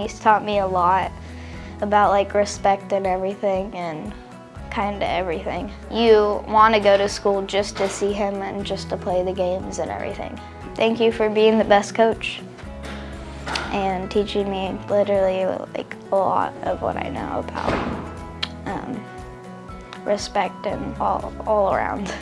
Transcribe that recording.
He's taught me a lot about like respect and everything and kind of everything. You want to go to school just to see him and just to play the games and everything. Thank you for being the best coach and teaching me literally like a lot of what I know about um, respect and all, all around.